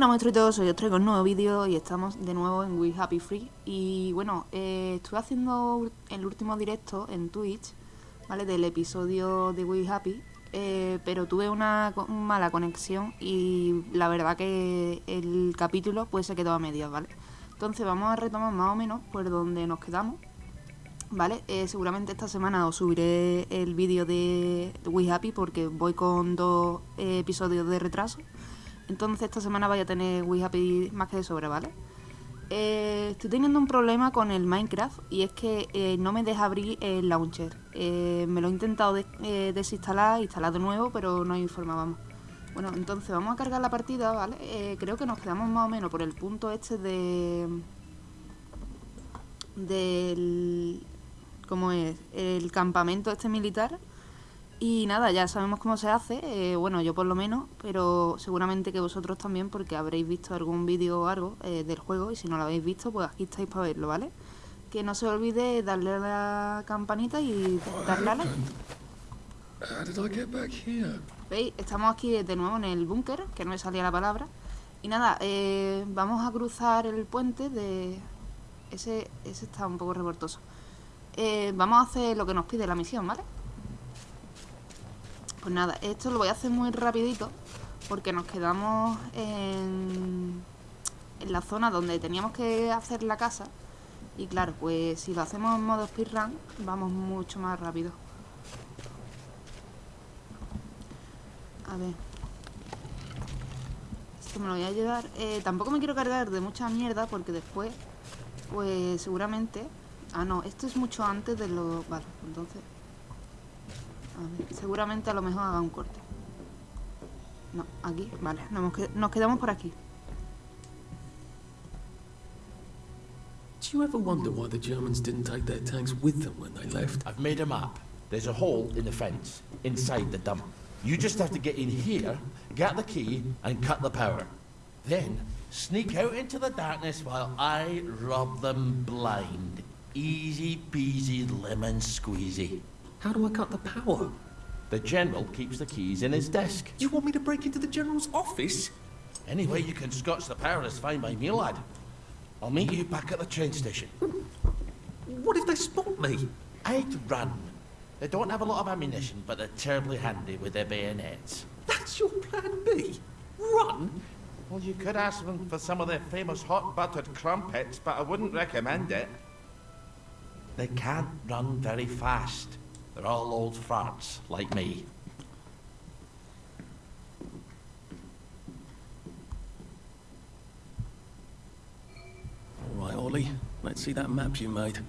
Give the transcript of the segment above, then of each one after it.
Bueno, monstruitos, hoy os traigo un nuevo vídeo y estamos de nuevo en We Happy Free Y bueno, eh, estuve haciendo el último directo en Twitch, ¿vale? Del episodio de We Happy eh, Pero tuve una mala conexión y la verdad que el capítulo pues se quedó a medias, ¿vale? Entonces vamos a retomar más o menos por donde nos quedamos ¿Vale? Eh, seguramente esta semana os subiré el vídeo de We Happy porque voy con dos episodios de retraso entonces esta semana vaya a tener We Happy más que de sobra, ¿vale? Eh, estoy teniendo un problema con el Minecraft y es que eh, no me deja abrir el launcher. Eh, me lo he intentado desinstalar, instalar de nuevo, pero no vamos. Bueno, entonces vamos a cargar la partida, ¿vale? creo que nos quedamos más o menos por el punto este de... Del... ¿Cómo es? El campamento este militar y nada, ya sabemos cómo se hace, eh, bueno, yo por lo menos, pero seguramente que vosotros también porque habréis visto algún vídeo o algo eh, del juego y si no lo habéis visto, pues aquí estáis para verlo, ¿vale? Que no se olvide darle a la campanita y darle a like. ¿Veis? Estamos aquí de nuevo en el búnker, que no me salía la palabra. Y nada, eh, vamos a cruzar el puente de... Ese, ese está un poco revoltoso. vamos a hacer lo que nos pide la misión, ¿vale? Pues nada, esto lo voy a hacer muy rapidito porque nos quedamos en, la zona donde teníamos que hacer la casa y claro, pues si lo hacemos en modo speedrun vamos mucho más rápido. A ver. Esto me lo voy a llevar. Eh, tampoco me quiero cargar de mucha mierda porque después, pues seguramente... Ah, no, esto es mucho antes de lo... Vale, entonces seguramente a lo mejor haga un corte. No, aquí, vale, nos, quedamos por aquí. Do you ever wonder why the Germans didn't take their tanks with them when they left? I've made a map. There's a hole in the fence, inside the dump. You just have to get in here, get the key, and cut the power. Then, sneak out into the darkness while I rob them blind. Easy peasy lemon squeezy. How do I cut the power? The General keeps the keys in his desk. You want me to break into the General's office? Any way you can scotch the power is fine by me, lad. I'll meet you back at the train station. What if they spot me? I'd run. They don't have a lot of ammunition, but they're terribly handy with their bayonets. That's your plan B? Run? Well, you could ask them for some of their famous hot buttered crumpets, but I wouldn't recommend it. They can't run very fast. They're all old farts, like me. All right, Ollie. Let's see that map you made.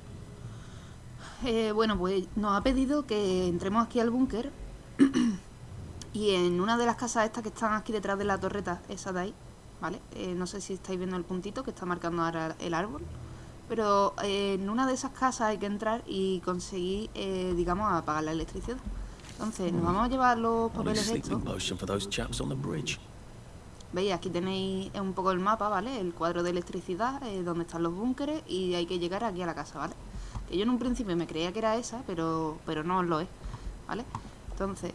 Eh, bueno, pues nos ha pedido que entremos aquí al búnker y en una de las casas estas que están aquí detrás de la torreta, esa de ahí, ¿vale? Eh, no sé si estáis viendo el puntito que está marcando ahora el árbol. Pero eh, en una de esas casas hay que entrar y conseguir, eh, digamos, apagar la electricidad. Entonces, nos vamos a llevar los papeles estos. Veis, aquí tenéis un poco el mapa, ¿vale? El cuadro de electricidad, eh, donde están los búnkeres y hay que llegar aquí a la casa, ¿vale? Que yo en un principio me creía que era esa, pero, pero no lo es, ¿vale? Entonces,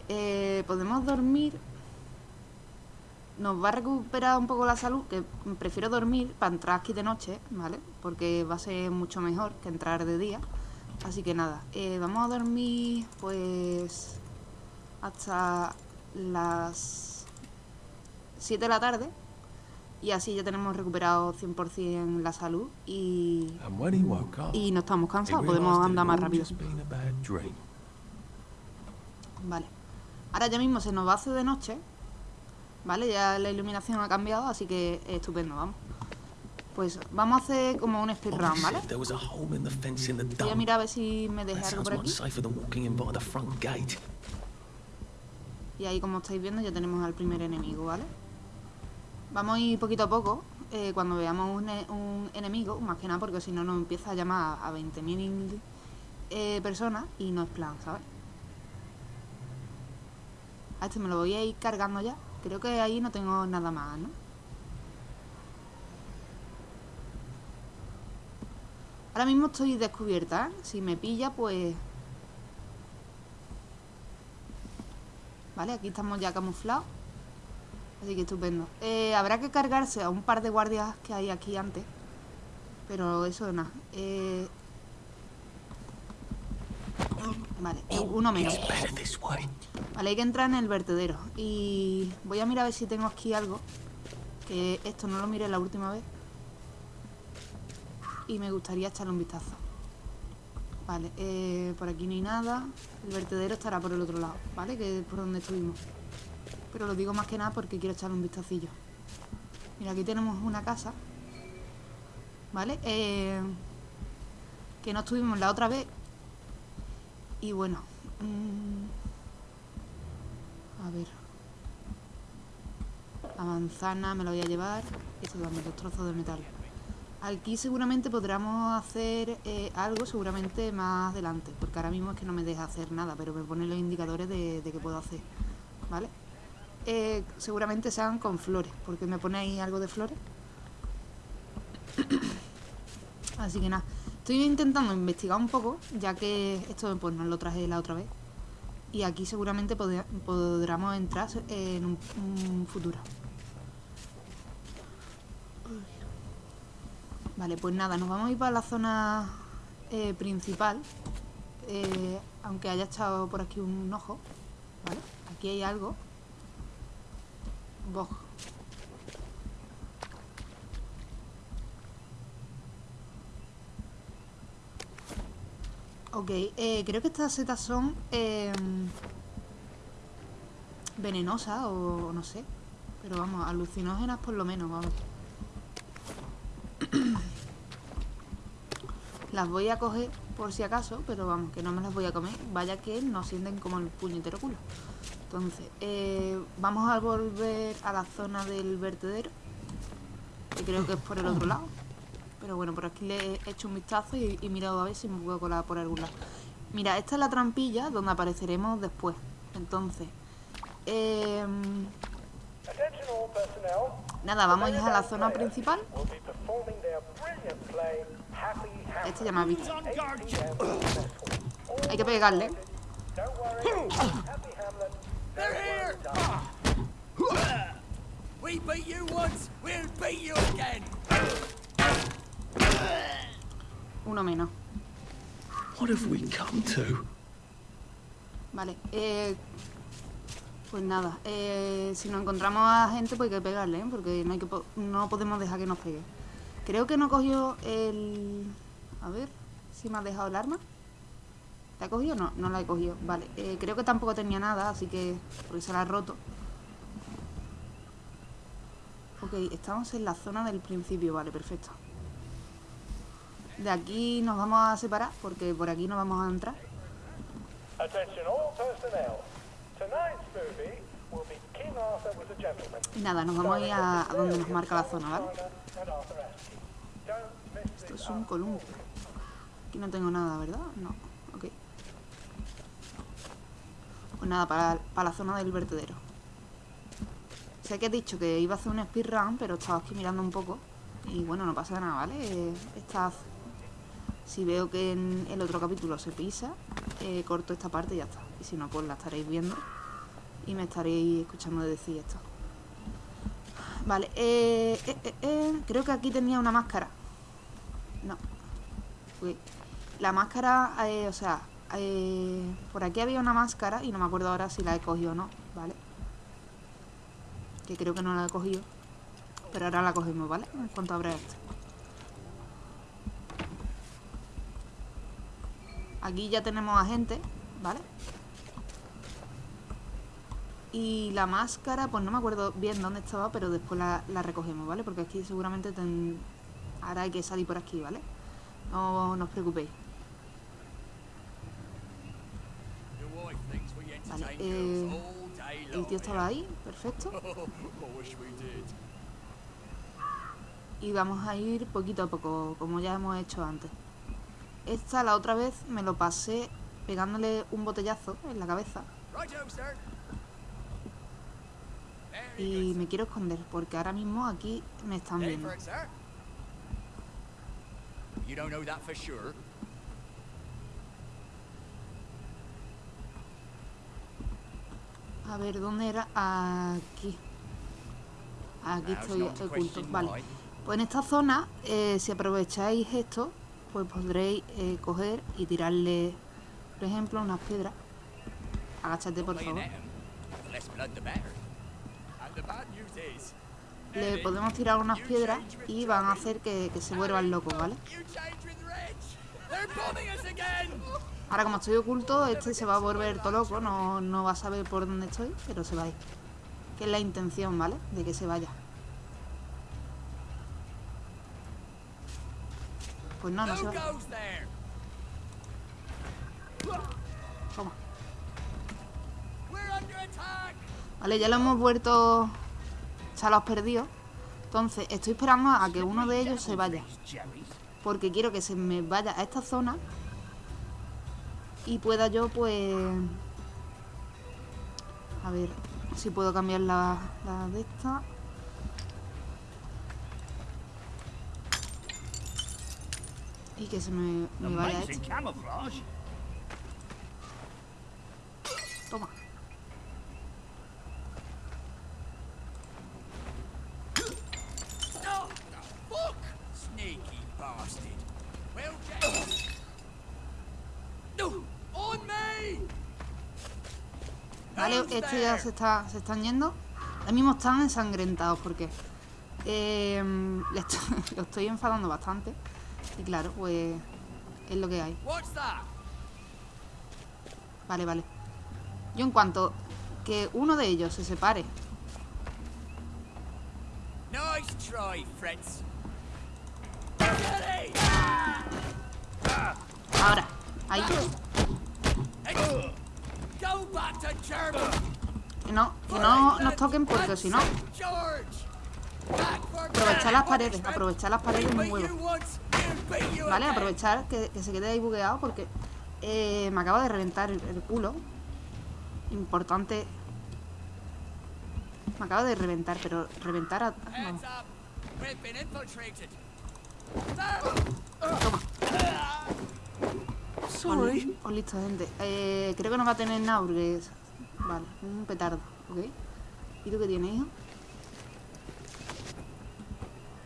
podemos dormir nos va a recuperar un poco la salud, que prefiero dormir para entrar aquí de noche, ¿vale? Porque va a ser mucho mejor que entrar de día. Así que nada, eh, vamos a dormir pues hasta las 7 de la tarde y así ya tenemos recuperado 100% la salud y, y no estamos cansados, podemos andar más rápido. Vale, ahora ya mismo se nos va a hacer de noche ¿vale? Ya la iluminación ha cambiado, así que estupendo, vamos. Pues vamos a hacer como un speedrun, ¿vale? Voy a mirar a ver si me deja algo por aquí. Y ahí, como estáis viendo, ya tenemos al primer enemigo, ¿vale? Vamos a ir poquito a poco. Eh, cuando veamos un, enemigo, más que nada porque si no nos empieza a llamar a 20.000 eh, personas y no es plan, ¿sabes? A este me lo voy a ir cargando ya. Creo que ahí no tengo nada más, ¿no? Ahora mismo estoy descubierta, ¿eh? Si me pilla, pues... Vale, aquí estamos ya camuflados Así que estupendo. Eh, habrá que cargarse a un par de guardias que hay aquí antes. Pero eso nada. Eh... Vale, uno menos. Vale, hay que entrar en el vertedero. Y voy a mirar a ver si tengo aquí algo. Que esto no lo miré la última vez. Y me gustaría echarle un vistazo. Vale, eh, por aquí no hay nada. El vertedero estará por el otro lado, ¿vale? Que es por donde estuvimos. Pero lo digo más que nada porque quiero echarle un vistacillo. Mira, aquí tenemos una casa. ¿Vale? Eh, que no estuvimos la otra vez. Y bueno. mm, a ver. La manzana me la voy a llevar. Esto también, dos trozos de metal. Aquí seguramente podríamos hacer eh, algo seguramente más adelante. Porque ahora mismo es que no me deja hacer nada. Pero me pone los indicadores de, de que puedo hacer. ¿Vale? Eh, seguramente sean con flores. Porque me pone ahí algo de flores. Así que nada. Estoy intentando investigar un poco. Ya que esto pues, no lo traje la otra vez. Y aquí seguramente podría- podremos entrar en un, un futuro. Vale, pues nada, nos vamos a ir para la zona eh, principal. eh, aunque haya echado por aquí un ojo. ¿Vale? Aquí hay algo. Boj. Ok, eh, creo que estas setas son em, venenosas o no sé. Pero vamos, alucinógenas por lo menos, vamos. Las voy a coger por si acaso, pero vamos, que no me las voy a comer. Vaya que no sienten como el puñetero culo. Entonces, eh, vamos a volver a la zona del vertedero. Que creo que es por el otro lado. Pero bueno, por aquí le he hecho un vistazo y, y mirado a ver si me puedo colar por algún lado. Mira, esta es la trampilla donde apareceremos después. Entonces, em, nada, vamos a ir a la zona principal. Este ya me ha visto. 8 p.m. Hay que pegarle. Uno menos. What have we come to? Vale, eh, pues nada, eh, si nos encontramos a gente pues hay que pegarle, ¿eh? porque no, hay que po- no podemos dejar que nos pegue. Creo que no cogió el... A ver, si me ha dejado el arma. ¿La ha cogido? No, no la he cogido. Vale, eh, creo que tampoco tenía nada, así que... Porque se la ha roto. Ok, estamos en la zona del principio, vale, perfecto. De aquí nos vamos a separar, porque por aquí no vamos a entrar. Y nada, nos vamos a ir a, a donde nos marca la zona, ¿vale? Esto es un columpio. Aquí no tengo nada, ¿verdad? No. Ok. Pues nada, para, para la zona del vertedero. Sé que he dicho que iba a hacer un speedrun, pero estaba aquí mirando un poco. Y bueno, no pasa nada, ¿vale? Eh, Esta, si veo que en el otro capítulo se pisa, eh, corto esta parte y ya está. Y si no, pues la estaréis viendo. Y me estaréis escuchando decir esto. Vale, eh, eh, creo que aquí tenía una máscara. No. La máscara, o sea, por aquí había una máscara y no me acuerdo ahora si la he cogido o no, ¿vale? Que creo que no la he cogido. Pero ahora la cogemos, ¿vale? En cuanto abra esto. Aquí ya tenemos a gente, ¿vale? Y la máscara, pues no me acuerdo bien dónde estaba, pero después la, recogemos, ¿vale? Porque aquí seguramente ten- ahora hay que salir por aquí, ¿vale? No, no os preocupéis. Vale, eh, El tío estaba ahí, perfecto. Y vamos a ir poquito a poco, como ya hemos hecho antes. Esta la otra vez me lo pasé pegándole un botellazo en la cabeza. Y me quiero esconder, porque ahora mismo aquí me están viendo. A ver, ¿dónde era? Aquí. Aquí estoy oculto. Vale. Pues en esta zona, eh, si aprovecháis esto, pues podréis eh, coger y tirarle, por ejemplo, unas piedras. Agáchate, por favor. Le podemos tirar unas piedras y van a hacer que, se vuelvan locos, ¿vale? Ahora como estoy oculto, este se va a volver todo loco, no, no va a saber por dónde estoy, pero se va a ir. Que es la intención, ¿vale? De que se vaya. Pues no, no se va. Toma. Vale, ya lo hemos vuelto chalos perdidos. Entonces, estoy esperando a que uno de ellos se vaya. Porque quiero que se me vaya a esta zona. Y pueda yo, pues... A ver si puedo cambiar la, la de esta. Y que se me, me vaya. Toma. No, the fuck! Sneaky bastard. Well, Jack. No, on me. Vale, este ya se, está, se están yendo. Ahora mismo están ensangrentados porque eh, lo estoy enfadando bastante. Y claro, pues es lo que hay. Vale, vale. Yo en cuanto que uno de ellos se separe, ahora, ahí, que no, que no nos toquen porque si no, aprovechar las paredes, aprovechar las paredes Beat huevo. ¿Vale? Aprovechar que, que se quede ahí bugueado porque eh, me acaba de reventar el, el culo. Importante. Me acaba de reventar, pero reventar a... There. Toma. Sorry. Os listo, gente. Eh, creo que no va a tener nada porque es... Vale, un petardo, ¿ok? ¿Y tú qué tienes, hijo?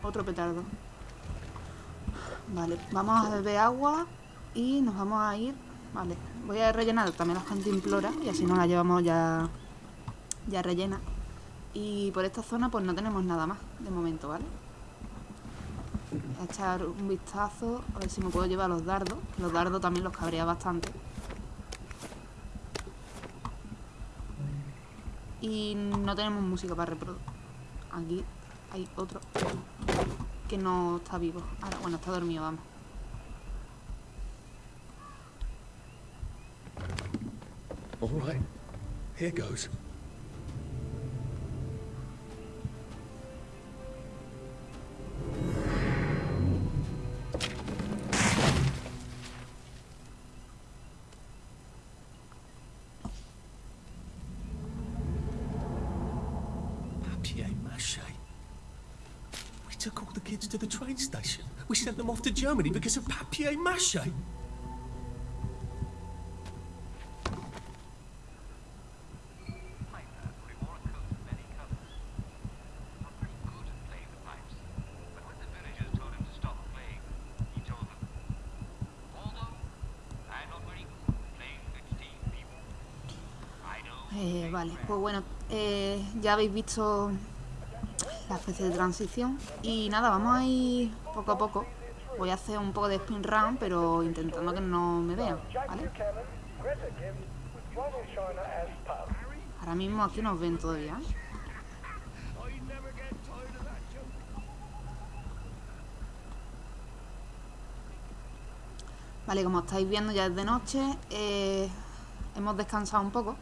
Otro petardo. Vale, vamos a beber agua y nos vamos a ir... Vale, voy a rellenar también las cantimploras y así nos la llevamos ya, ya rellena. Y por esta zona pues no tenemos nada más de momento, ¿vale? Voy a echar un vistazo a ver si me puedo llevar los dardos. Los dardos también los cabrea bastante. Y no tenemos música para reproducir. Aquí hay otro que no está vivo. Ahora, bueno, está dormido, vamos. All right. Here goes. At playing 16 people. I know Eh, vale, pues bueno, eh, ya habéis visto la especie de transición. Y nada, vamos a ir poco a poco. Voy a hacer un poco de spin run, pero intentando que no me vean. Ahora mismo aquí nos ven todavía. Vale, como estáis viendo ya es de noche, eh, hemos descansado un poco.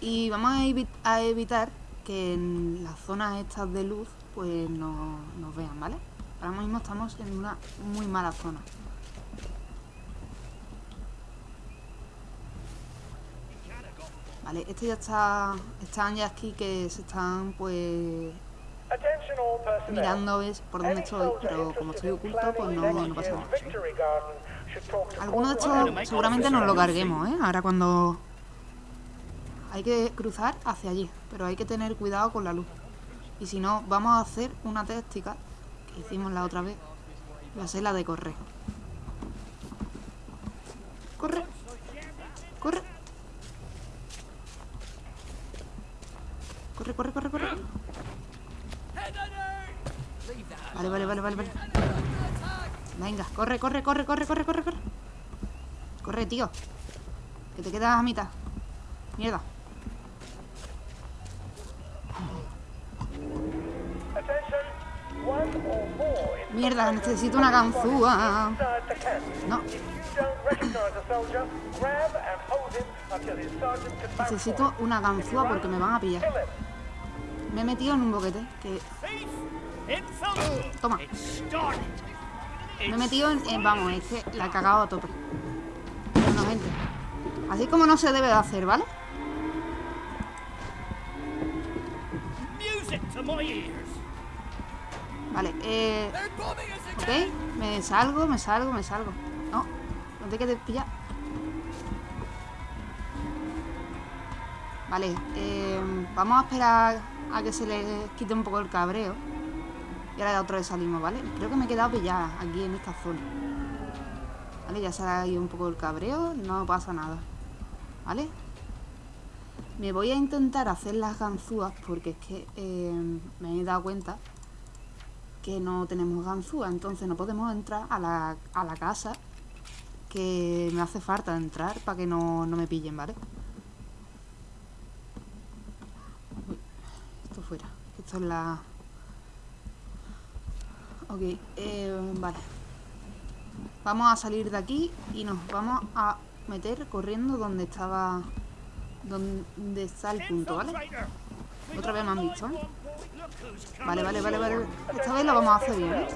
Y vamos a evitar que en las zonas estas de luz pues no, nos vean, ¿vale? Ahora mismo estamos en una muy mala zona. Vale, este ya está... Están ya aquí que se están pues mirando ves por dónde estoy, pero como estoy oculto, pues no, no pasa nada. Algunos de estos seguramente nos lo carguemos, ¿eh? Ahora cuando... Hay que cruzar hacia allí, pero hay que tener cuidado con la luz. Y si no, vamos a hacer una táctica que hicimos la otra vez. Va a ser la de correr. Corre. Corre. Corre, corre, corre, corre. Vale, vale, vale, vale, vale. Venga, corre, corre, corre, corre, corre, corre, corre. Corre, tío. Que te quedas a mitad. Mierda. Attention, one or more in Mierda, necesito una ganzúa. No, necesito una ganzúa porque me van a pillar. Me he metido en un boquete. Que... Toma. Me he metido en, en- Vamos, es que la he cagado a tope. Bueno, gente. Así como no se debe de hacer, ¿vale? Vale, eh... Ok, me salgo, me salgo, me salgo. No, no te quedes pillar. Vale, eh, vamos a esperar a que se le quite un poco el cabreo. Y ahora otra vez salimos, ¿vale? Creo que me he quedado pillada aquí en esta zona. Vale, ya se ha ido un poco el cabreo, no pasa nada. ¿Vale? Me voy a intentar hacer las ganzúas porque es que eh, me he dado cuenta que no tenemos ganzúa, entonces no podemos entrar a la, a la casa que me hace falta entrar para que no, no me pillen, ¿vale? Uy, esto fuera, esto es la... Ok, eh, vale. Vamos a salir de aquí y nos vamos a meter corriendo donde estaba... Donde está el punto, ¿vale? Otra vez me han visto, ¿eh? Vale, vale, vale, vale. Esta vez lo vamos a hacer bien, ¿eh?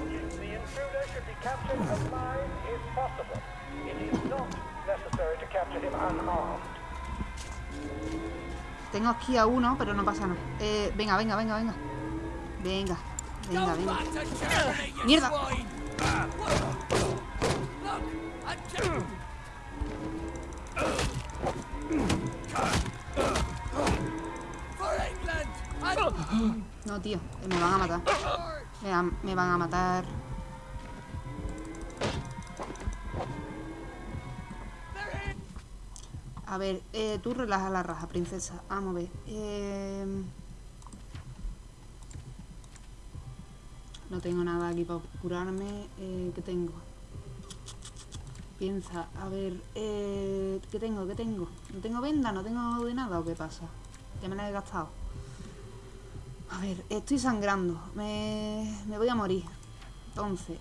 Tengo aquí a uno, pero no pasa nada. Eh, venga, venga, venga, venga. Venga, venga, venga. Mierda. No, tío, me van a matar. Me, van- a matar. A ver, eh, tú relaja la raja, princesa. Vamos a ver. Eh... No tengo nada aquí para curarme. Eh, ¿Qué tengo? Piensa, a ver, eh, ¿qué tengo? ¿Qué tengo? ¿No tengo venda? ¿No tengo de nada o qué pasa? Ya me la he gastado. A ver, estoy sangrando. Me, me voy a morir. Entonces.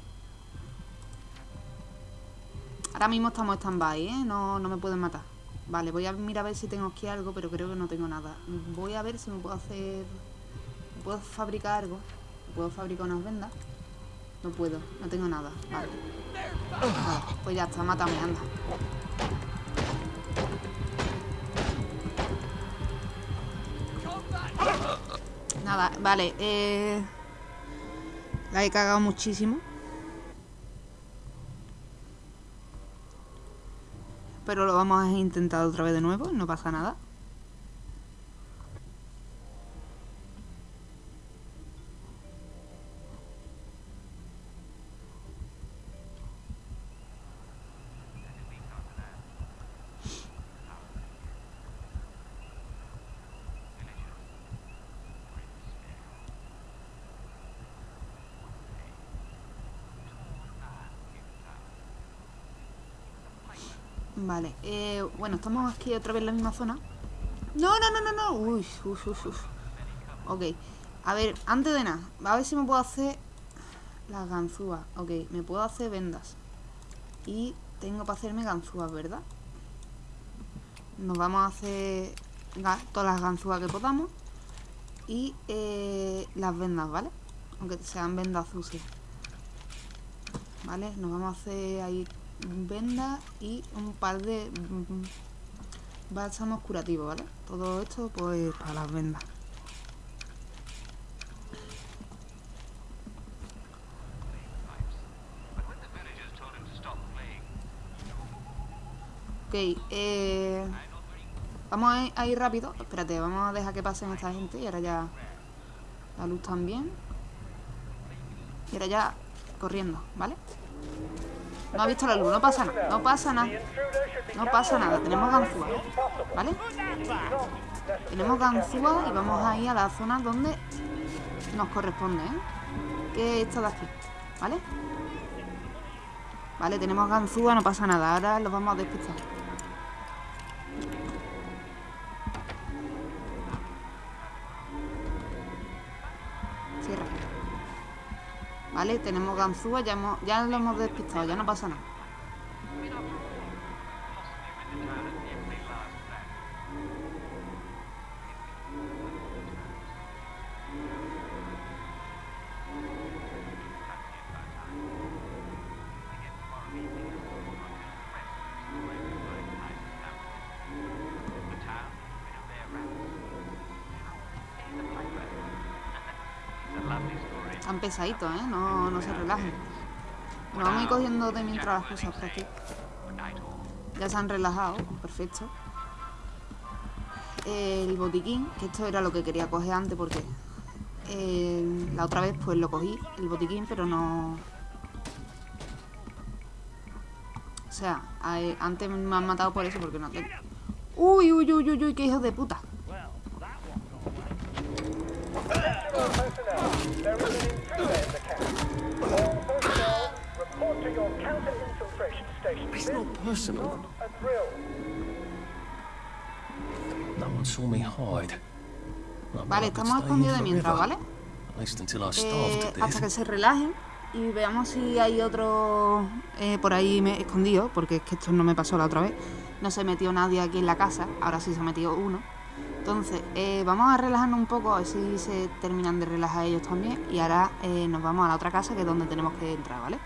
Ahora mismo estamos stand-by, ¿eh? No, no me pueden matar. Vale, voy a mirar a ver si tengo aquí algo, pero creo que no tengo nada. Voy a ver si me puedo hacer... ¿Puedo fabricar algo? ¿Puedo fabricar unas vendas? No puedo, no tengo nada. Vale, pues ya está, mátame, anda. Nada, vale, eh... La he cagado muchísimo. Pero lo vamos a intentar otra vez de nuevo, no pasa nada. Vale, eh, bueno, estamos aquí otra vez en la misma zona. No, no, no, no, no. Uy, uy, uy, uy. Ok, a ver, antes de nada, a ver si me puedo hacer las ganzúas. Ok, me puedo hacer vendas. Y tengo para hacerme ganzúas, ¿verdad? Nos vamos a hacer todas las ganzúas que podamos. Y eh, las vendas, ¿vale? Aunque sean vendas sucias. ¿Vale? Nos vamos a hacer ahí vendas y un par de mm, bálsamos curativos, ¿vale? Todo esto pues para las vendas. Ok, eh. Vamos a ir rápido. Espérate, vamos a dejar que pasen esta gente. Y ahora ya... La luz también. Y ahora ya corriendo, ¿vale? No ha visto la luz, no pasa nada. No pasa nada. No pasa nada, tenemos ganzúa, ¿vale? Tenemos ganzúa y vamos a ir a la zona donde nos corresponde, ¿eh? Que es esta de aquí, ¿vale? Vale, tenemos ganzúa, no pasa nada. Ahora los vamos a despistar. Cierra. Vale, tenemos ganzúa, ya, hemos, ya lo hemos despistado, ya no pasa nada. Pesaditos, ¿eh? No, no se relajen. Nos vamos a ir cogiendo de mientras las cosas por aquí. Ya se han relajado, perfecto. El botiquín, que esto era lo que quería coger antes porque eh, la otra vez pues lo cogí, el botiquín, pero no... O sea, antes me han matado por eso porque no tengo... Uy, uy, uy, uy, uy, qué hijos de puta. No one saw me hide. Vale, estamos escondidos de mientras. ¿vale? Eh, hasta que se relajen y veamos si hay otro eh, por ahí me- escondido, porque es que esto no me pasó la otra vez. No se metió nadie aquí en la casa, ahora sí se ha metido uno. Entonces, eh, vamos a relajarnos un poco, a ver si se terminan de relajar ellos también. Y ahora nos vamos a la otra casa, que es donde tenemos que entrar, ¿vale?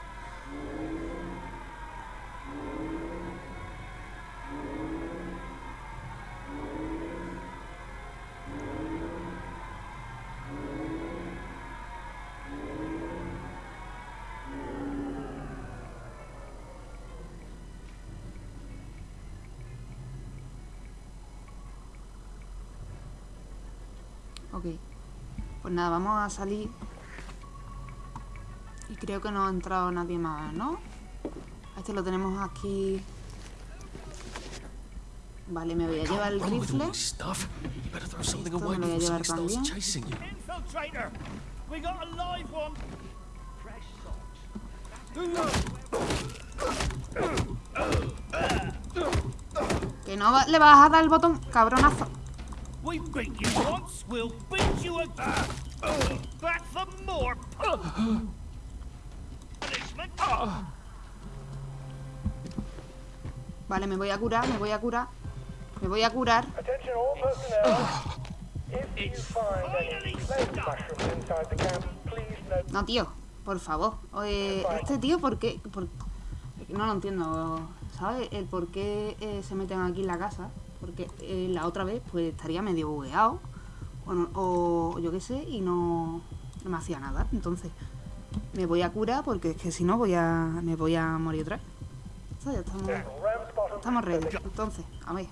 Pues nada, vamos a salir. Y creo que no ha entrado nadie más, ¿no? Este lo tenemos aquí. Vale, me voy a llevar el rifle. Esto me lo voy a llevar también. chasing you. Infiltrator! We got a live one! Que no le vas a dar el botón, cabronazo. We beat you once, we'll beat you again! Back for more punishment! Vale, me voy a curar, me voy a curar. Me voy a curar. Attention all personnel. If you find any plague mushrooms inside the camp, please note No, tío, por favor. Oye, este tío, ¿por qué? Por- No lo entiendo, ¿sabes? El por qué eh, se meten aquí en la casa. Porque eh, la otra vez, pues estaría medio bugueado. O, o yo qué sé, y no, no me hacía nada. Entonces, me voy a curar porque es que si no voy a, me voy a morir otra vez. Ya estamos, estamos ready. Entonces, a ver.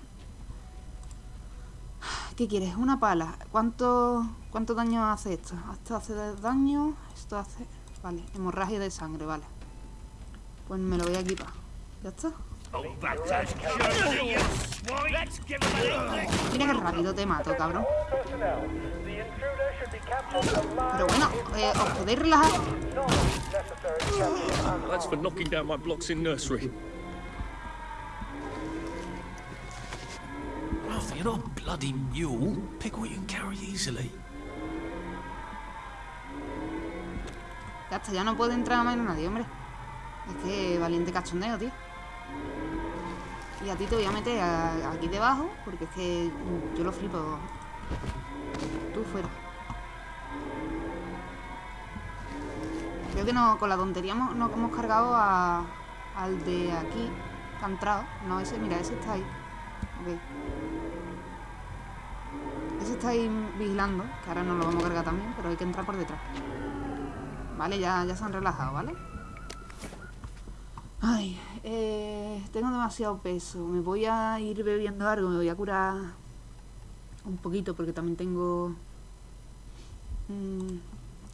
¿Qué quieres? Una pala. ¿Cuánto, cuánto daño hace esto? Esto hace daño. Esto hace. Vale, hemorragia de sangre, vale. Pues me lo voy a equipar. ¿Ya está? Qué rápido te mato, cabrón. Pero bueno, eh, ¿os podéis relajar? That's for knocking down my blocks in nursery. Arthur, you're not a bloody mule. Pick what you can carry easily. Ya está, ya no puede entrar más nadie, hombre. Es que valiente cachondeo, tío. Y a ti te voy a meter aquí debajo, porque es que yo lo flipo. Tú fuera. Creo que no, con la tontería hemos, no hemos cargado al de aquí, que ha entrado. No, ese, mira, ese está ahí. Ok. Ese está ahí vigilando, que ahora nos lo vamos a cargar también, pero hay que entrar por detrás. Vale, ya, ya se han relajado, ¿vale? Ay, eh, tengo demasiado peso. Me voy a ir bebiendo algo, me voy a curar Un poquito, porque también tengo... mm,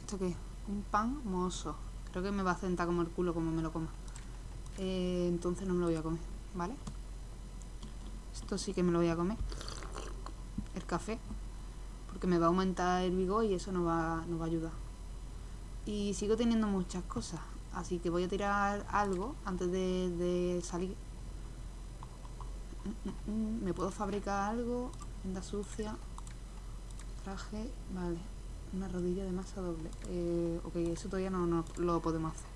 ¿Esto qué? Un pan mozo. Creo que me va a sentar como el culo como me lo coma. Eh, entonces no me lo voy a comer, ¿vale? Esto sí que me lo voy a comer. El café. Porque me va a aumentar el vigor y eso nos va, nos va a ayudar. Y sigo teniendo muchas cosas. Así que voy a tirar algo antes de, salir. ¿Me puedo fabricar algo? Venda sucia. Traje. Vale. Una rodilla de masa doble. Eh, ok, eso todavía no, no lo podemos hacer.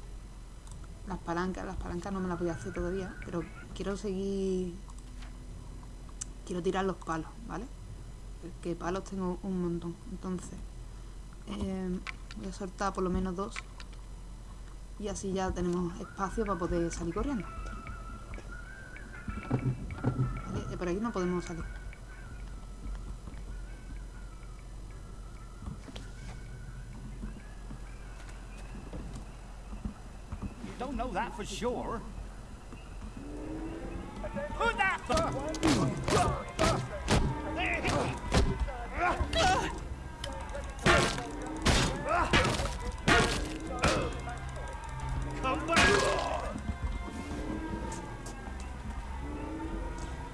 Las palancas, las palancas no me las voy a hacer todavía. Pero quiero seguir... Quiero tirar los palos, ¿vale? Que palos tengo un montón. Entonces... eh, voy a soltar por lo menos dos. Y así ya tenemos espacio para poder salir corriendo. Vale, eh, por aquí no podemos salir. Don't know that for sure. Who's that?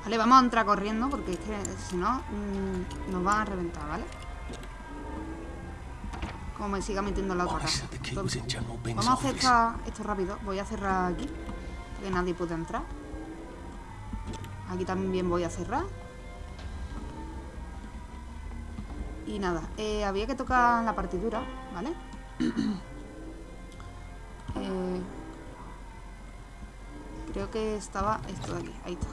Vale, vamos a entrar corriendo porque es que si no mm, nos van a reventar, ¿vale? Como me siga metiendo en la otra casa. Entonces, vamos a hacer esta- esto rápido. Voy a cerrar aquí. Que nadie puede entrar. Aquí también voy a cerrar. Y nada, eh, había que tocar la partitura, ¿vale? Eh, creo que estaba esto de aquí, ahí está.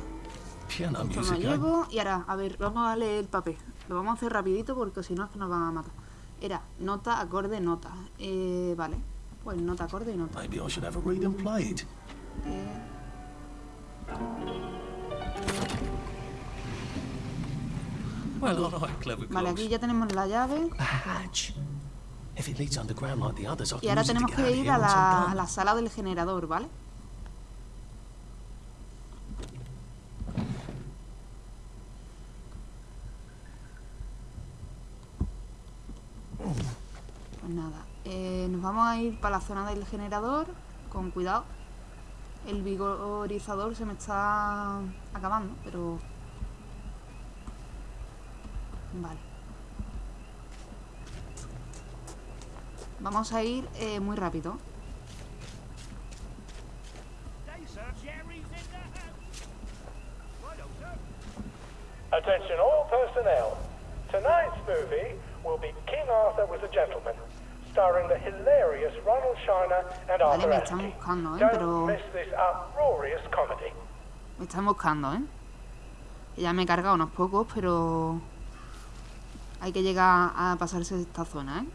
Piano Esto lo music, eh? llevo y ahora, a ver, vamos a leer el papel. Lo vamos a hacer rapidito porque si no es que nos van a matar. Era nota, acorde, nota. Eh, vale, pues nota, acorde y nota. Maybe I should have a read and play it. Eh, vale, aquí ya tenemos la llave. Y ahora tenemos que ir a la, a la sala del generador, ¿vale? Pues nada, eh, nos vamos a ir para la zona del generador, con cuidado. El vigorizador se me está acabando, pero... Vale. Vamos a ir eh, muy rápido. Attention all personnel. Tonight's movie will be King Arthur was a Gentleman, starring the hilarious Ronald Shiner and Vale, me están buscando, ¿eh? Pero miss this uproarious comedy. me están buscando, ¿eh? Ya me he cargado unos pocos, pero... Hay que llegar a pasarse esta zona, ¿eh?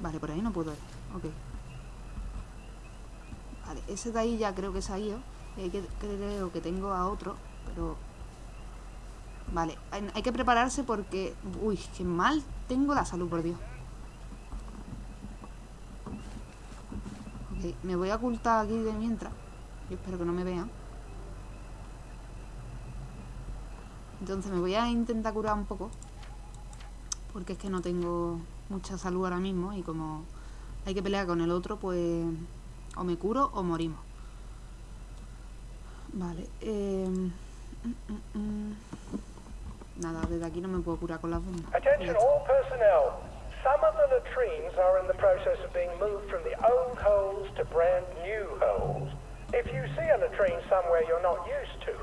Vale, por ahí no puedo ir. Ok. Vale, ese de ahí ya creo que se ha ido. Y hay que, creo que tengo a otro, pero... Vale, hay, que prepararse porque... Uy, qué mal tengo la salud, por Dios. Ok, me voy a ocultar aquí de mientras. Yo espero que no me vean. Entonces me voy a intentar curar un poco. Porque es que no tengo mucha salud ahora mismo. Y como hay que pelear con el otro, pues o me curo o morimos. Vale. eh, mm, mm, mm. Nada, desde aquí no me puedo curar con las bombas. Attention all personnel. Some of the latrines are in the process of being moved from the old holes to brand new holes. If you see a latrine somewhere you're not used to,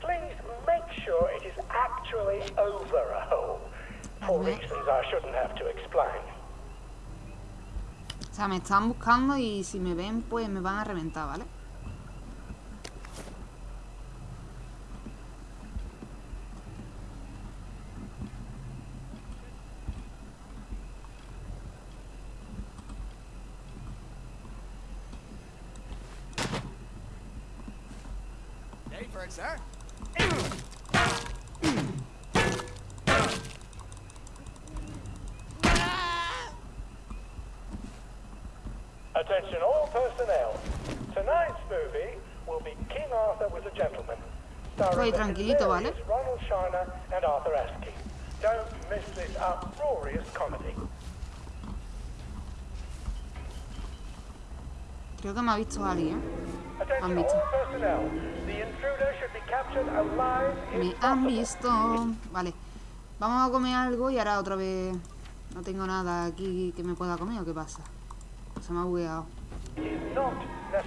please make sure it is actually over a hole. For reasons I shouldn't have to explain. O sea, me están buscando y si me ven, pues me van a reventar, ¿vale? Ready for sir? Attention all personnel. Tonight's movie will be King Arthur was a Gentleman. Starring the tranquilito, ¿vale? Ronald Shiner and Arthur Askey. Don't miss this uproarious comedy. Creo que me ha visto alguien. Me han visto. Vale. Vamos a comer algo y ahora otra vez no tengo nada aquí que me pueda comer o qué pasa. Se me ha bugueado.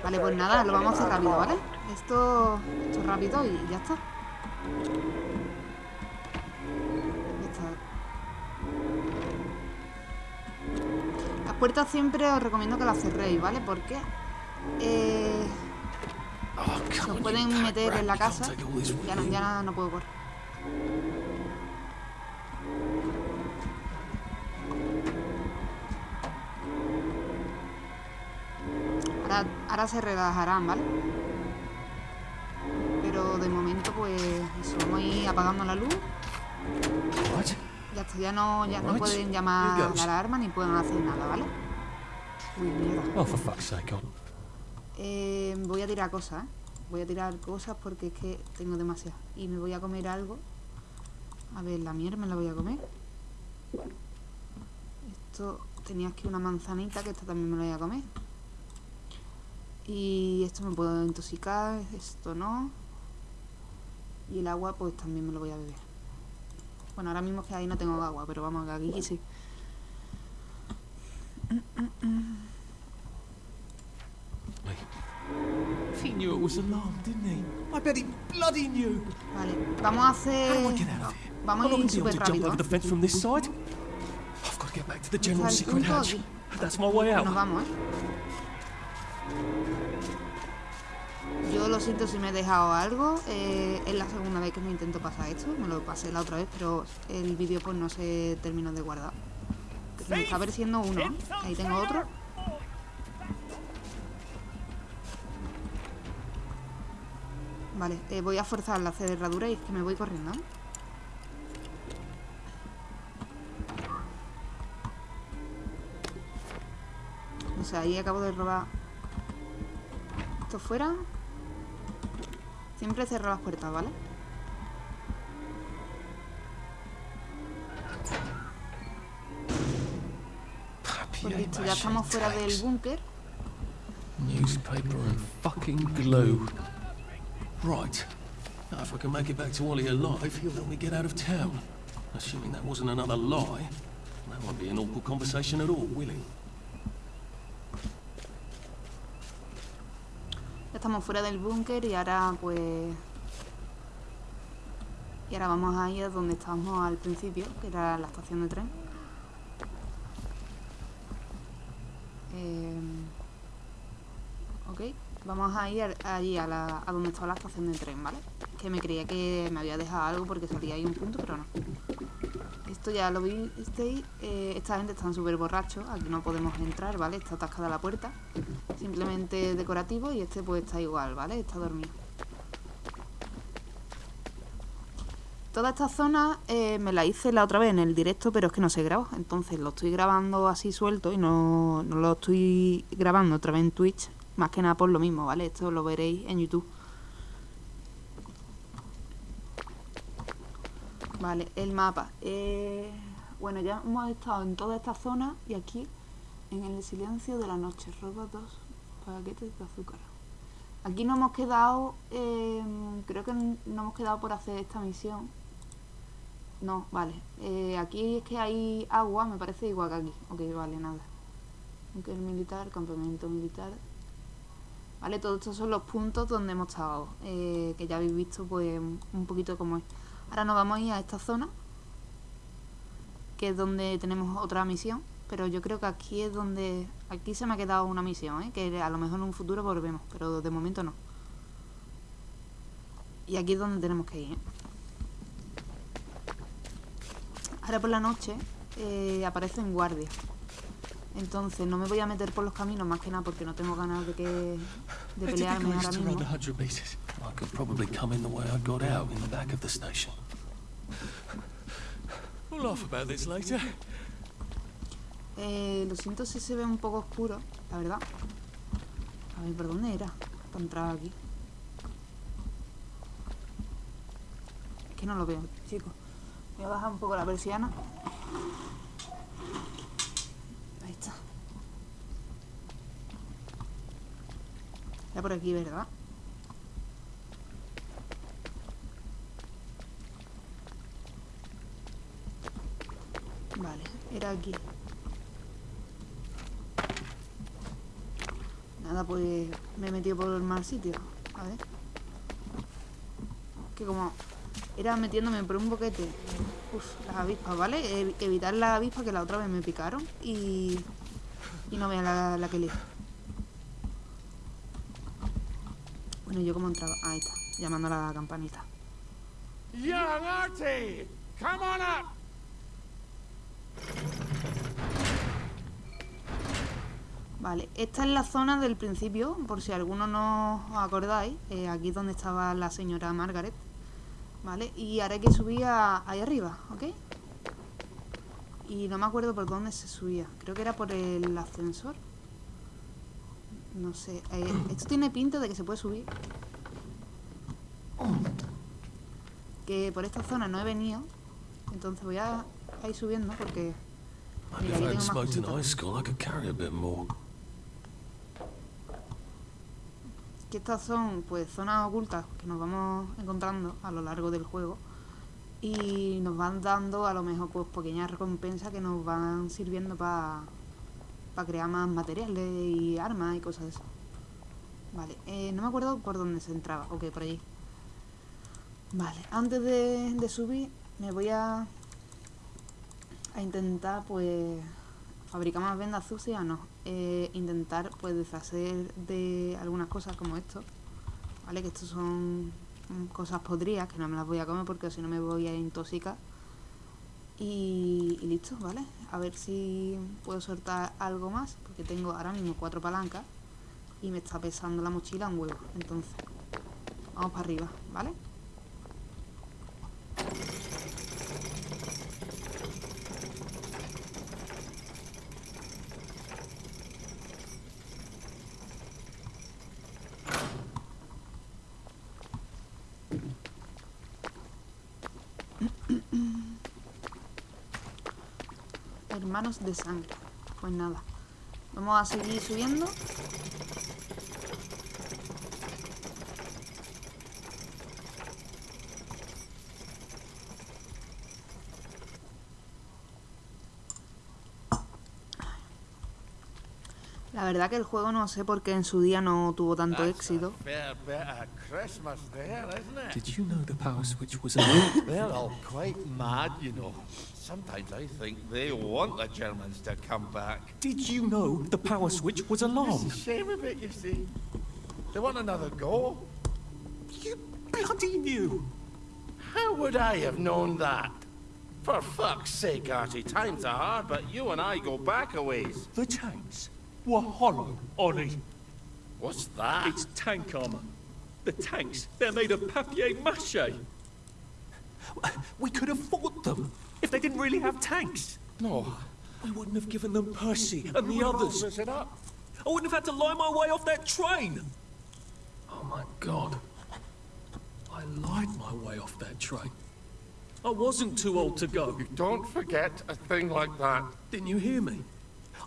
Vale, pues nada, lo vamos a hacer rápido, ¿vale? Esto, esto es rápido y ya está. Ya está. Las puertas siempre os recomiendo que las cerréis, ¿vale? Porque eh, Se come os on, pueden meter en la casa. Ya no, ya no, puedo correr. Ahora, ahora se relajarán, ¿vale? Pero de momento, pues, eso, vamos a ir apagando la luz. Ya está, ya no, ya no pueden llamar a la alarma ni pueden hacer nada, ¿vale? Uy, mierda. Oh, for fuck's sake, on. Eh, voy a tirar cosas, ¿eh? Voy a tirar cosas porque es que tengo demasiadas. Y me voy a comer algo. A ver, la mierda me la voy a comer. Esto tenía aquí una manzanita que esta también me la voy a comer. Y esto me puedo intoxicar, esto no. Y el agua pues también me lo voy a beber. Bueno, ahora mismo que ahí no tengo agua, pero vamos, aquí sí. He knew it was didn't he? I bet he bloody knew. Vale, vamos a How do I hacer... get out of here? Vamos I'm not ir gonna be able to jump over the fence from this side. I've got to get back to the general secret hatch. That's my way out. Nos vamos, ¿eh? Yo lo siento si me he dejado algo. eh, es la segunda vez que me intento pasar esto. Me lo pasé la otra vez, pero el vídeo pues no se terminó de guardar. Me está apareciendo uno. Ahí tengo otro. Vale, eh, voy a forzar la cerradura y es que me voy corriendo. O sea, ahí acabo de robar esto fuera. Siempre cerro las puertas, ¿vale? Pues listo, ya estamos fuera del búnker. Newspaper and fucking glue. Right. Now, if I can make it back to Ollie alive, he'll help me get out of town. Assuming that wasn't another lie. That won't be an awkward conversation at all, will it? Estamos fuera del búnker y ahora pues... Y ahora vamos a ir a donde estábamos al principio, que era la estación de tren. Eh, ok, vamos a ir allí a, donde estaba la estación de tren, ¿vale? Que me creía que me había dejado algo porque salía ahí un punto, pero no. Esto ya lo visteis. eh, esta gente están súper borrachos. Aquí no podemos entrar, ¿vale? Está atascada la puerta. Simplemente decorativo y este pues está igual, ¿vale? Está dormido. Toda esta zona eh, me la hice la otra vez en el directo, pero es que no se graba. Entonces lo estoy grabando así suelto y no, no lo estoy grabando otra vez en Twitch. Más que nada por lo mismo, ¿vale? Esto lo veréis en YouTube. Vale, el mapa. Eh, bueno, ya hemos estado en toda esta zona y aquí, en el silencio de la noche, roba dos paquetes de azúcar. Aquí no hemos quedado, eh, creo que no hemos quedado por hacer esta misión. No, vale. Eh, aquí es que hay agua, me parece igual que aquí. Ok, vale, nada. Aunque el militar, campamento militar. Vale, todos estos son los puntos donde hemos estado. eh, que ya habéis visto, pues, un poquito cómo es. Ahora nos vamos a ir a esta zona, que es donde tenemos otra misión. Pero yo creo que aquí es donde... Aquí se me ha quedado una misión, ¿eh? que a lo mejor en un futuro volvemos, pero de momento no. Y aquí es donde tenemos que ir. ¿eh? Ahora por la noche eh, aparecen guardias. Entonces no me voy a meter por los caminos más que nada porque no tengo ganas de que de pelearme ahora mismo. I Eh, lo siento si se ve un poco oscuro, la verdad. A ver, ¿por dónde era? Para entrar aquí. Es que no lo veo, chicos. Voy a bajar un poco la persiana. Está por aquí, ¿verdad? Vale, era aquí. Nada, pues me he metido por el mal sitio. A ver. Que como era metiéndome por un boquete. Uf, las avispas, ¿vale? Ev- evitar las avispas que la otra vez me picaron y. Y no vea la, la que le. Bueno, yo como entraba. Ahí está, llamando a la campanita. Young Artie! Come on up! Vale, esta es la zona del principio, por si alguno no os acordáis, eh, aquí es donde estaba la señora Margaret, ¿vale? Y ahora hay que subir a- ahí arriba, ¿ok? Y no me acuerdo por dónde se subía, creo que era por el ascensor. No sé, eh, esto tiene pinta de que se puede subir. Que por esta zona no he venido, entonces voy a, a ir subiendo porque... Mira, aquí tengo más cositas. que estas son pues zonas ocultas que nos vamos encontrando a lo largo del juego y nos van dando a lo mejor pues pequeñas recompensas que nos van sirviendo para crear más materiales y armas y cosas de eso. Vale, eh, no me acuerdo por dónde se entraba, ok, por allí. Vale, antes de, subir me voy a, intentar pues fabricar más vendas sucias, no. Eh, intentar pues deshacer de algunas cosas como esto. ¿Vale? Que estos son cosas podridas que no me las voy a comer porque si no me voy a intoxicar. Y, y listo, ¿vale? A ver si puedo soltar algo más porque tengo ahora mismo cuatro palancas y me está pesando la mochila un huevo. Entonces, vamos para arriba, ¿vale? Hermanos de sangre. Pues nada. Vamos a seguir subiendo. Verdad que el juego no sé por qué en su día no tuvo tanto éxito. fair bit of Christmas there, isn't it? Did you know the power switch was a... They're all quite mad, you know. Sometimes I think they want the Germans to come back. Did you know the power switch was alarmed? It's a shame of it, you see. They want another go. You bloody knew! How would I have known that? For fuck's sake, Artie, times are hard, but you and I go back a ways. The tanks were hollow, Ollie. What's that? It's tank armor. The tanks, they're made of papier-mâché. We could have fought them if they didn't really have tanks. No. We wouldn't have given them Percy and the others. It up? I wouldn't have had to lie my way off that train. Oh my god. I lied my way off that train. I wasn't too old to go. Don't forget a thing like that. Didn't you hear me?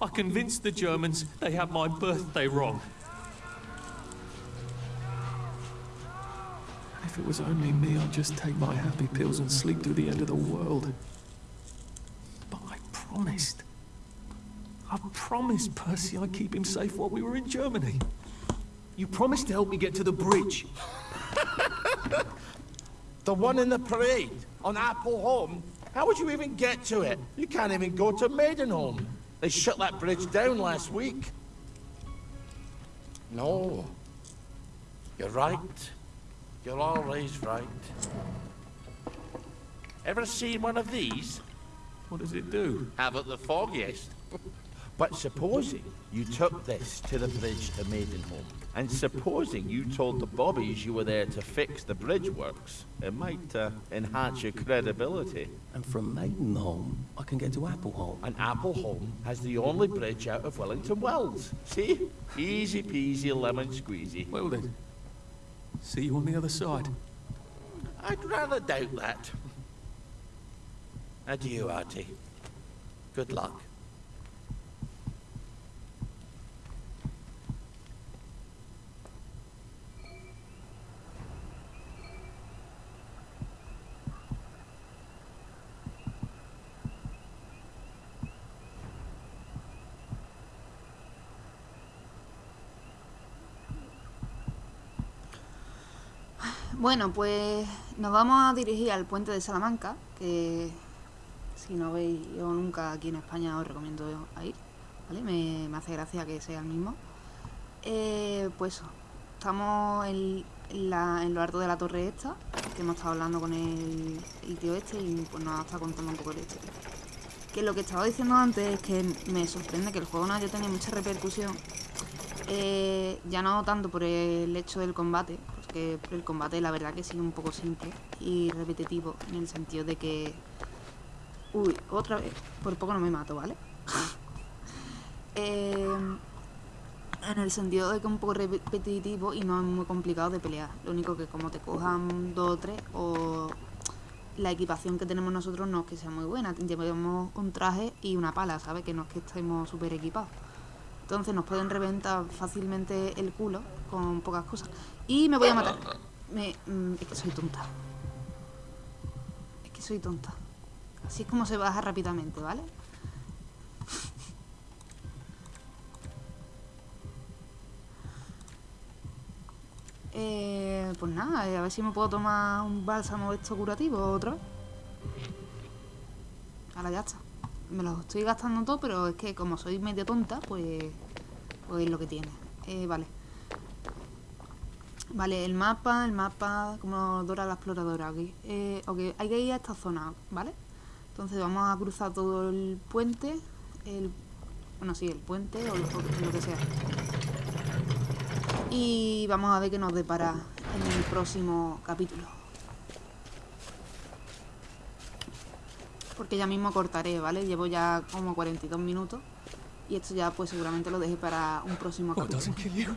I convinced the Germans they had my birthday wrong. If it was only me, I'd just take my happy pills and sleep through the end of the world. But I promised. I promised Percy I'd keep him safe while we were in Germany. You promised to help me get to the bridge. The one in the parade on Apple Home. How would you even get to it? You can't even go to Maidenholm. They shut that bridge down last week. No. You're right. You're always right. Ever seen one of these? What does it do? Haven't the foggiest. but supposing you took this to the bridge to Maidenholm, and supposing you told the Bobbies you were there to fix the bridge works, it might uh, enhance your credibility. And from Maidenholm, I can get to Appleholm. And Appleholm has the only bridge out of Wellington Wells. See? Easy peasy lemon squeezy. Well then, see you on the other side. I'd rather doubt that. Adieu, Artie. Good luck. Bueno, pues nos vamos a dirigir al puente de Salamanca, que si no veis yo nunca aquí en España os recomiendo ir, ¿vale? Me, hace gracia que sea el mismo. Eh, pues estamos en, lo alto de la torre esta, que hemos estado hablando con el, tío este y pues nos estado contando un poco de historia. Que lo que estaba diciendo antes es que me sorprende que el juego no haya tenido mucha repercusión eh, ya no tanto por el hecho del combate, porque el combate la verdad que sí un poco simple y repetitivo, en el sentido de que... Uy, otra vez, por poco no me mato, ¿vale? Eh, en el sentido de que es un poco repetitivo y no es muy complicado de pelear. Lo único que como te cojan dos o tres o la equipación que tenemos nosotros no es que sea muy buena. Llevamos un traje y una pala, ¿sabes? Que no es que estemos súper equipados. Entonces nos pueden reventar fácilmente el culo con pocas cosas. Y me voy a matar. Mm, es que soy tonta. Es que soy tonta. Así es como se baja rápidamente, ¿vale? Eh, pues nada, eh, a ver si me puedo tomar un bálsamo esto curativo otra vez. Ahora ya está. Me los estoy gastando todo, pero es que como soy medio tonta, pues, pues es lo que tiene. Eh, vale. Vale, el mapa, el mapa, como Dora la exploradora aquí. Eh, ok, hay que ir a esta zona, ¿vale? Entonces vamos a cruzar todo el puente, el, bueno, sí, el puente o lo, o lo que sea. Y vamos a ver qué nos depara en el próximo capítulo. Porque ya mismo cortaré, ¿vale? Llevo ya como 42 minutos. Y esto ya pues seguramente lo deje para un próximo capítulo. doesn't kill you?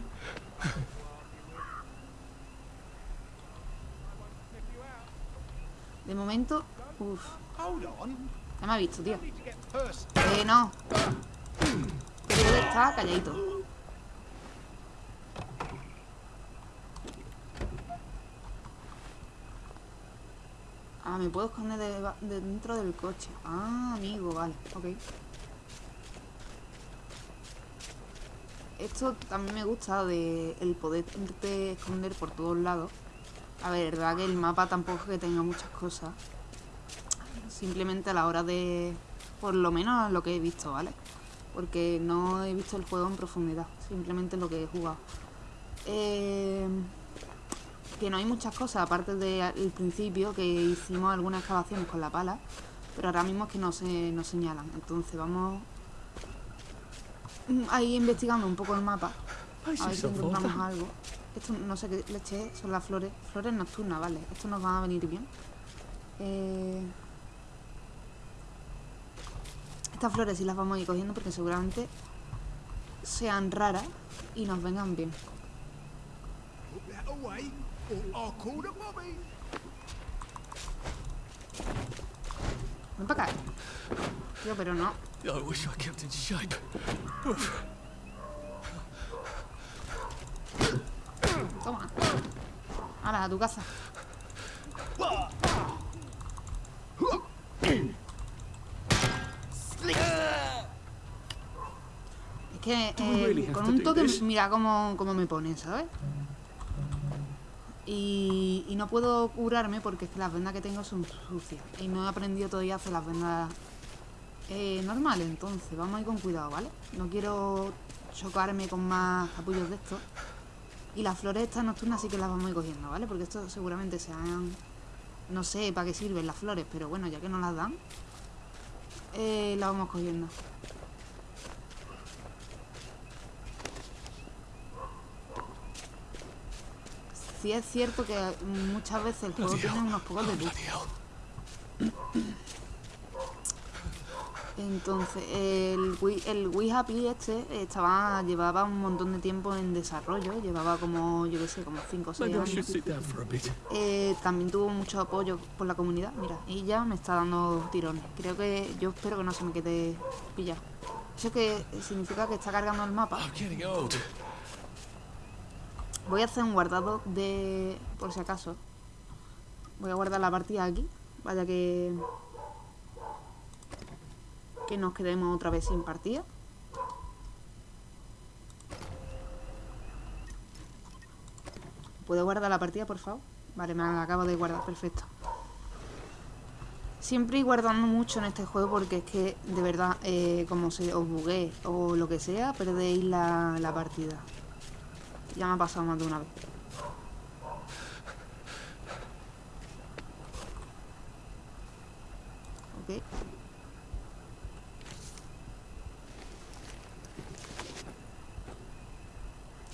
De momento, uff, ya me ha visto, tío. Eh, no. Que estar calladito. Ah, me puedo esconder de dentro del coche. Ah, amigo, vale, ok. Esto también me gusta de el poder irte esconder por todos lados. A ver, verdad que el mapa tampoco es que tenga muchas cosas. Simplemente a la hora de... Por lo menos lo que he visto, ¿vale? Porque no he visto el juego en profundidad. Simplemente lo que he jugado. Eh, que no hay muchas cosas, aparte del principio, que hicimos algunas excavaciones con la pala. Pero ahora mismo es que no se nos señalan. Entonces vamos ahí investigando un poco el mapa. A ver si encontramos algo. Esto no sé qué leche es, son las flores. Flores nocturnas, vale. Esto nos va a venir bien. Eh, Estas flores sí las vamos a ir cogiendo porque seguramente sean raras y nos vengan bien. Ven para acá. Tío, pero no. I wish I kept in shape. Toma. Ahora, a tu casa. Es que eh, con to un toque mira cómo, cómo me pone, ¿sabes? Y, y no puedo curarme porque es que las vendas que tengo son sucias. Y no he aprendido todavía a hacer las vendas eh, normales. Entonces, vamos a ir con cuidado, ¿vale? No quiero chocarme con más capullos de estos. Y las flores estas nocturnas sí que las vamos a ir cogiendo, ¿vale? Porque esto seguramente sean... No sé para qué sirven las flores, pero bueno, ya que nos las dan, eh, las vamos cogiendo. Sí es cierto que muchas veces el juego tiene unos pocos de. Entonces, el Wii, el Wii Happy este estaba, llevaba un montón de tiempo en desarrollo, llevaba como, yo qué sé, como 5 o 6 Maybe I should años. Eh, también tuvo mucho apoyo por la comunidad, mira, y ya me está dando tirones. Creo que, yo espero que no se me quede pillado. Eso que significa que está cargando el mapa. Voy a hacer un guardado de, por si acaso. Voy a guardar la partida aquí, vaya que que nos quedemos otra vez sin partida. ¿Puedo guardar la partida, por favor? Vale, me acabo de guardar, perfecto. Siempre ir guardando mucho en este juego porque es que, de verdad, eh, como se os buguee o lo que sea, perdéis la, la partida. Ya me ha pasado más de una vez. Ok.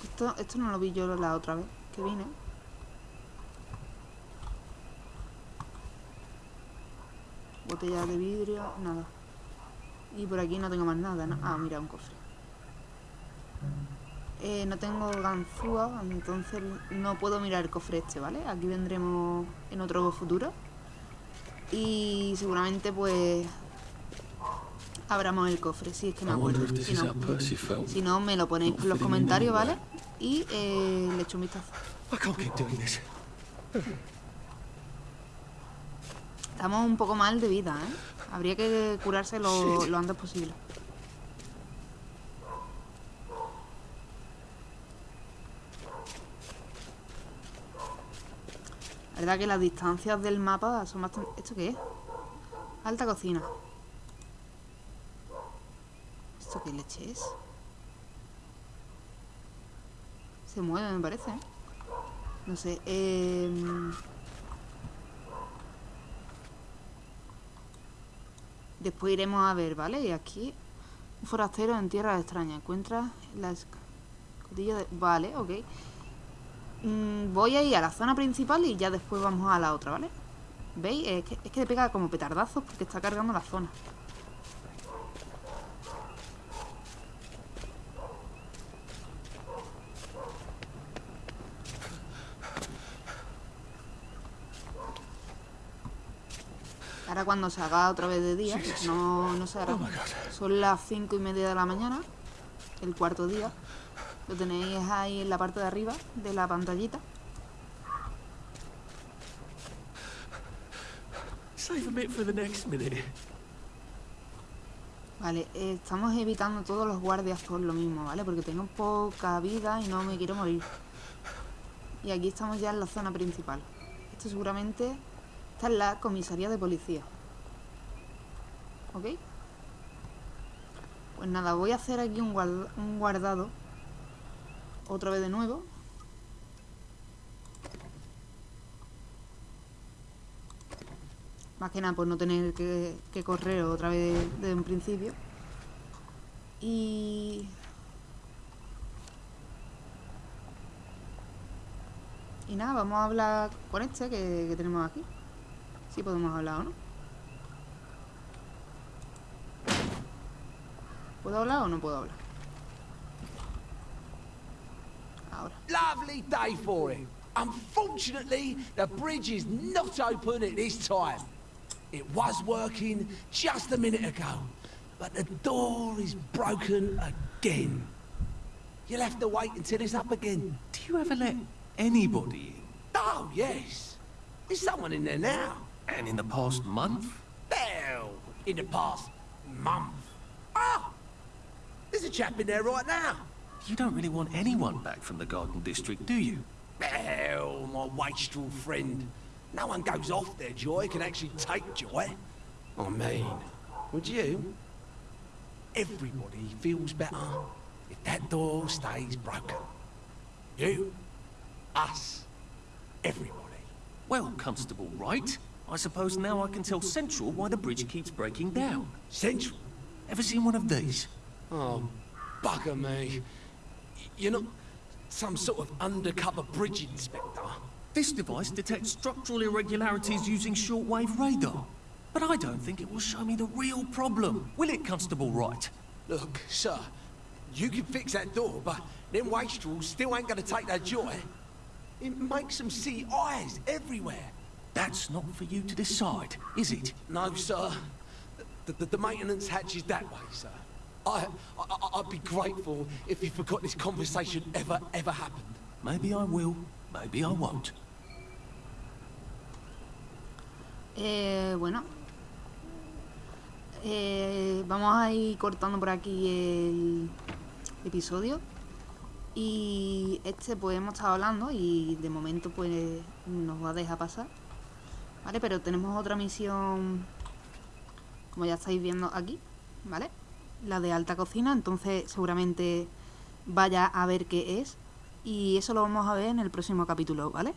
Esto, esto no lo vi yo la otra vez que vine. Botella de vidrio, nada. Y por aquí no tengo más nada, ¿no? Ah, mira, un cofre. Eh, no tengo ganzúa, entonces no puedo mirar el cofre este, ¿vale? Aquí vendremos en otro futuro. Y seguramente pues abramos el cofre, si es que me wonder acuerdo. this Si no, si me lo ponéis en los comentarios, ¿vale? Y eh, le echo un vistazo. This. Estamos un poco mal de vida, ¿eh? Habría que curarse lo, lo antes posible. Verdad que las distancias del mapa son bastante... ¿Esto qué es? Alta cocina. ¿Esto qué leche es? Se mueve, me parece, ¿eh? No sé, eh... Después iremos a ver, ¿vale? Y aquí, un forastero en tierra extraña. Encuentra la escotilla de... Vale, ok. Mm, voy a ir a la zona principal y ya después vamos a la otra, ¿vale? ¿Veis? Es que, es que le pega como petardazos porque está cargando la zona. Ahora cuando se haga otra vez de día, no, no se hará. Son las cinco y media de la mañana, el cuarto día. Lo tenéis ahí en la parte de arriba de la pantallita. Vale, eh, estamos evitando todos los guardias por lo mismo, ¿vale? Porque tengo poca vida y no me quiero morir. Y aquí estamos ya en la zona principal. Esto seguramente... Esta es la comisaría de policía. ¿Ok? Pues nada, voy a hacer aquí un, guarda- un guardado. Otra vez de nuevo. Más que nada por no tener que, correr otra vez desde un principio. Y... Y nada, vamos a hablar con este que, tenemos aquí. Sí podemos hablar o no. ¿Puedo hablar o no puedo hablar? Ahora. Lovely day for it. Unfortunately, the bridge is not open at this time. It was working just a minute ago, but the door is broken again. You'll have to wait until it's up again. Do you ever let anybody in? Oh, yes. There's someone in there now. And in the past month? Hell, in the past month. Ah! There's a chap in there right now. You don't really want anyone back from the Garden District, do you? Hell, my wastrel friend. No one goes off their joy can actually take joy. I mean, would you? Everybody feels better if that door stays broken. You, us, everybody. Well, Constable Wright, I suppose now I can tell Central why the bridge keeps breaking down. Central. Ever seen one of these? Oh, bugger me. You're not some sort of undercover bridge inspector. This device detects structural irregularities using shortwave radar. But I don't think it will show me the real problem. Will it, Constable Wright? Look, sir, you can fix that door, but them wastrels still ain't gonna take that joy. It makes them see eyes everywhere. That's not for you to decide, is it? No, sir. The, the, the maintenance hatch is that way, sir. I, I, I'd be grateful if you forgot this conversation ever, ever happened. Maybe I will, maybe I won't. Eh, bueno. Eh, vamos a ir cortando por aquí el episodio. Y este pues hemos estado hablando y de momento pues nos va a dejar pasar. ¿Vale? Pero tenemos otra misión, como ya estáis viendo aquí, ¿vale? La de alta cocina, entonces seguramente vaya a ver qué es. Y eso lo vamos a ver en el próximo capítulo, ¿vale?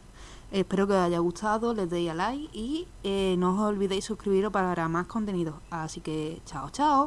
Espero que os haya gustado, les deis a like y eh, no os olvidéis suscribiros para más contenido. Así que chao, chao.